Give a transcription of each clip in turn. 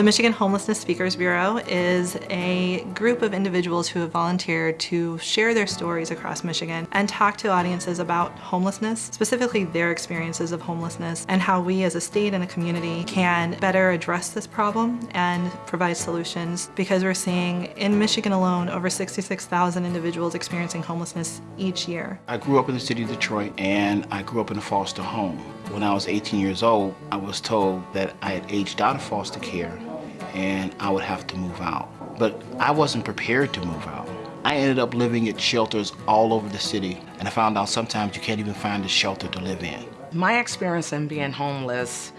The Michigan Homelessness Speakers Bureau is a group of individuals who have volunteered to share their stories across Michigan and talk to audiences about homelessness, specifically their experiences of homelessness and how we as a state and a community can better address this problem and provide solutions because we're seeing in Michigan alone over 66,000 individuals experiencing homelessness each year. I grew up in the city of Detroit and I grew up in a foster home. When I was 18 years old, I was told that I had aged out of foster care and I would have to move out. But I wasn't prepared to move out. I ended up living at shelters all over the city and I found out sometimes you can't even find a shelter to live in. My experience in being homeless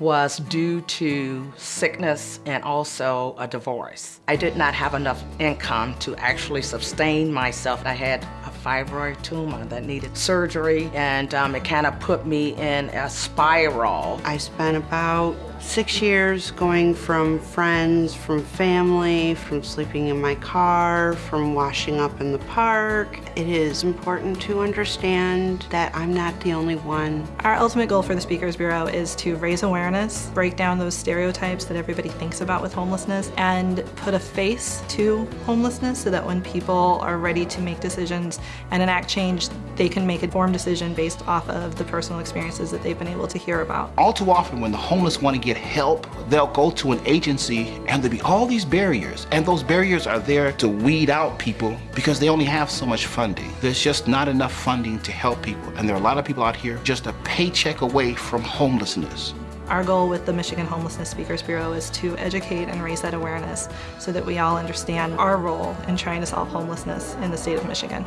was due to sickness and also a divorce. I did not have enough income to actually sustain myself. I had a fibroid tumor that needed surgery and um, it kind of put me in a spiral. I spent about six years going from friends, from family, from sleeping in my car, from washing up in the park. It is important to understand that I'm not the only one. Our ultimate goal for the Speakers Bureau is to raise awareness, break down those stereotypes that everybody thinks about with homelessness, and put a face to homelessness so that when people are ready to make decisions and enact change, they can make a informed decision based off of the personal experiences that they've been able to hear about. All too often when the homeless want to get help, they'll go to an agency and there'll be all these barriers. And those barriers are there to weed out people because they only have so much funding. There's just not enough funding to help people. And there are a lot of people out here just a paycheck away from homelessness. Our goal with the Michigan Homelessness Speakers Bureau is to educate and raise that awareness so that we all understand our role in trying to solve homelessness in the state of Michigan.